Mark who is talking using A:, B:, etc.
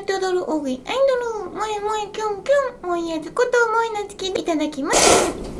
A: やって踊る大食いアイドル萌え萌えキュンキュンおいやずこと萌えなつきいただきます。